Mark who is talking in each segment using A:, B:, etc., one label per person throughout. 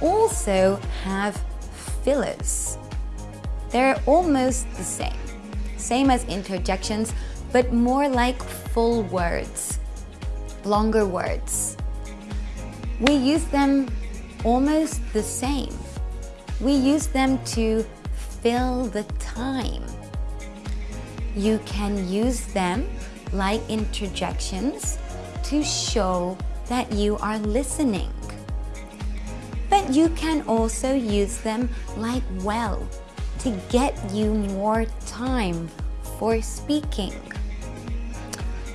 A: also have fillers. They're almost the same, same as interjections, but more like full words, longer words. We use them almost the same. We use them to fill the time. You can use them like interjections to show that you are listening. But you can also use them like well to get you more time for speaking.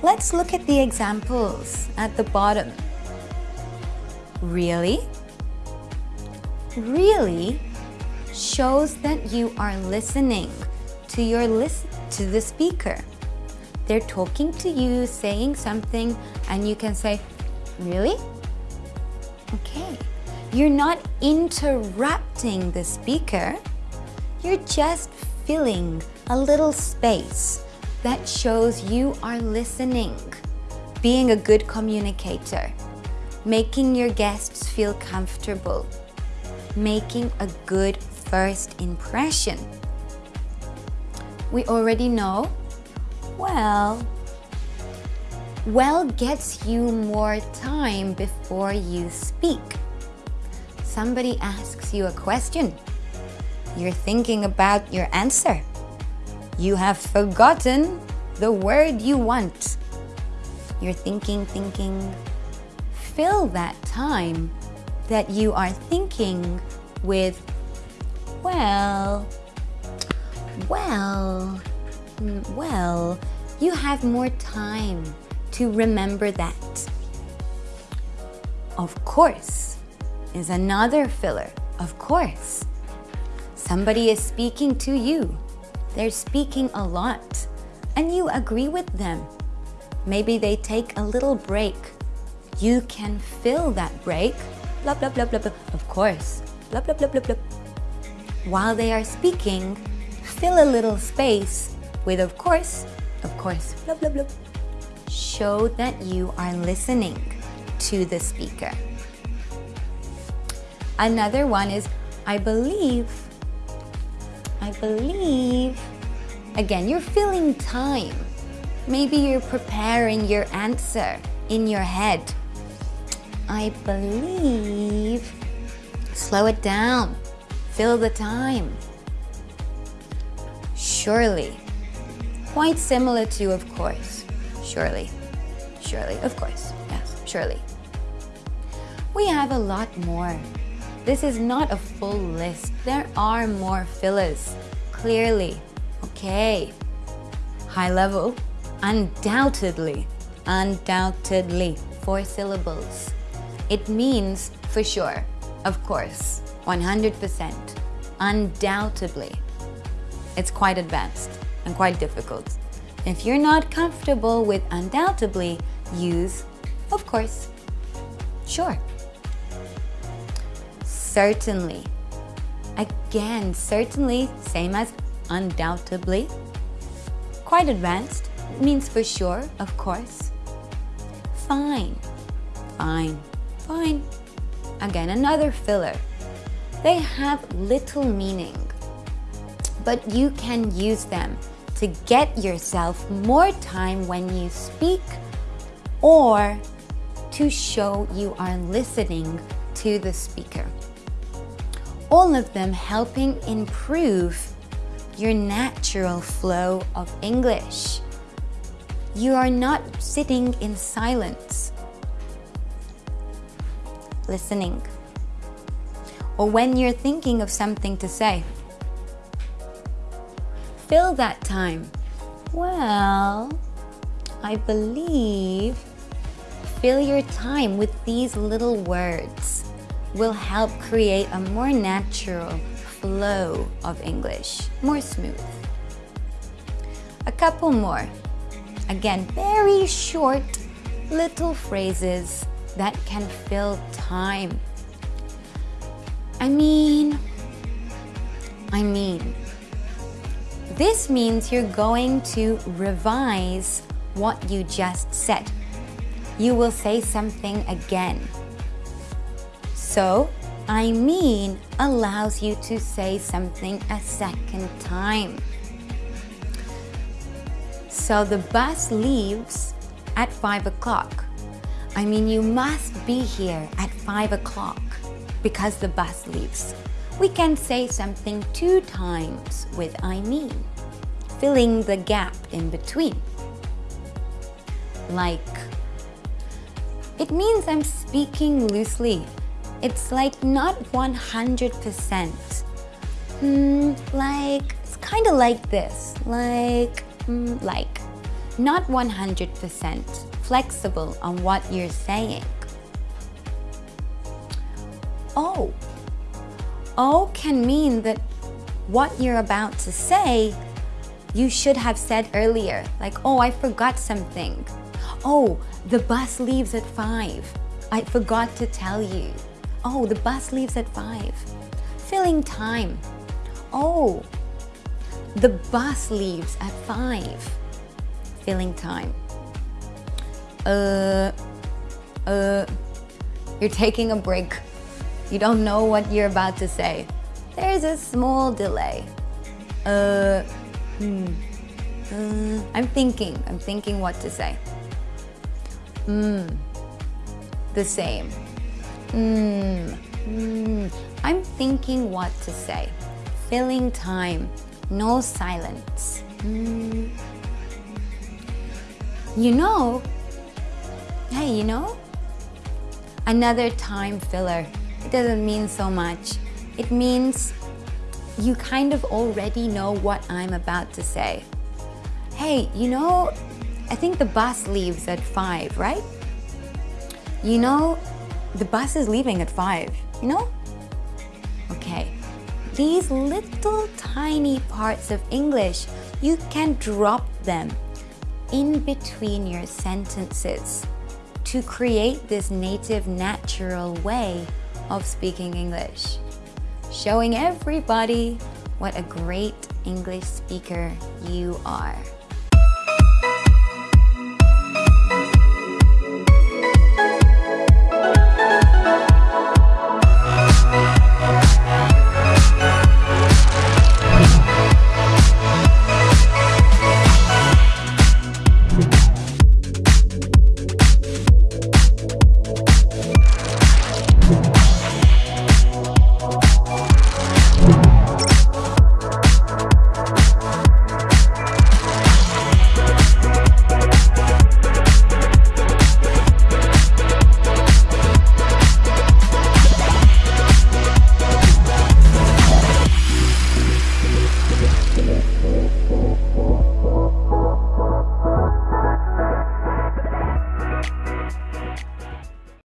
A: Let's look at the examples at the bottom. Really? Really shows that you are listening to your list to the speaker. They're talking to you, saying something, and you can say, really? Okay. You're not interrupting the speaker. You're just filling a little space that shows you are listening, being a good communicator, making your guests feel comfortable, making a good first impression. We already know, well, well gets you more time before you speak. Somebody asks you a question. You're thinking about your answer. You have forgotten the word you want. You're thinking, thinking. Fill that time that you are thinking with, well, well, mm, well, you have more time to remember that. Of course is another filler, of course. Somebody is speaking to you. They're speaking a lot and you agree with them. Maybe they take a little break. You can fill that break, blah, blah, blah, blah, blah, of course, blah, blah, blah, blah, blah. While they are speaking, fill a little space with of course, of course, blah, blah, blah. Show that you are listening to the speaker. Another one is, I believe, I believe. Again, you're filling time. Maybe you're preparing your answer in your head. I believe. Slow it down. Fill the time. Surely. Quite similar to, of course. Surely. Surely, of course. Yes, surely. We have a lot more. This is not a full list. There are more fillers. Clearly. Okay. High level. Undoubtedly. Undoubtedly. Four syllables. It means for sure. Of course. 100%. Undoubtedly. It's quite advanced and quite difficult. If you're not comfortable with undoubtedly, use of course. Sure certainly. Again, certainly, same as undoubtedly. Quite advanced, means for sure, of course. Fine, fine, fine. Again, another filler. They have little meaning, but you can use them to get yourself more time when you speak or to show you are listening to the speaker all of them helping improve your natural flow of English. You are not sitting in silence, listening. Or when you're thinking of something to say, fill that time. Well, I believe fill your time with these little words will help create a more natural flow of English, more smooth. A couple more. Again, very short little phrases that can fill time. I mean, I mean, this means you're going to revise what you just said. You will say something again. So I mean allows you to say something a second time. So the bus leaves at 5 o'clock. I mean, you must be here at 5 o'clock because the bus leaves. We can say something two times with I mean, filling the gap in between. Like, it means I'm speaking loosely. It's like not 100%. Hmm, like, it's kind of like this. Like, mm, like, not 100% flexible on what you're saying. Oh. Oh can mean that what you're about to say, you should have said earlier. Like, oh, I forgot something. Oh, the bus leaves at 5. I forgot to tell you. Oh, the bus leaves at 5. Filling time. Oh, the bus leaves at 5. Filling time. Uh, uh, you're taking a break. You don't know what you're about to say. There's a small delay. Uh, hmm. Uh, I'm thinking, I'm thinking what to say. Hmm. The same. Hmm. Hmm. I'm thinking what to say. Filling time. No silence. Hmm. You know, hey, you know, another time filler. It doesn't mean so much. It means you kind of already know what I'm about to say. Hey, you know, I think the bus leaves at 5, right? You know, the bus is leaving at 5, you know? Okay, these little tiny parts of English, you can drop them in between your sentences to create this native natural way of speaking English, showing everybody what a great English speaker you are.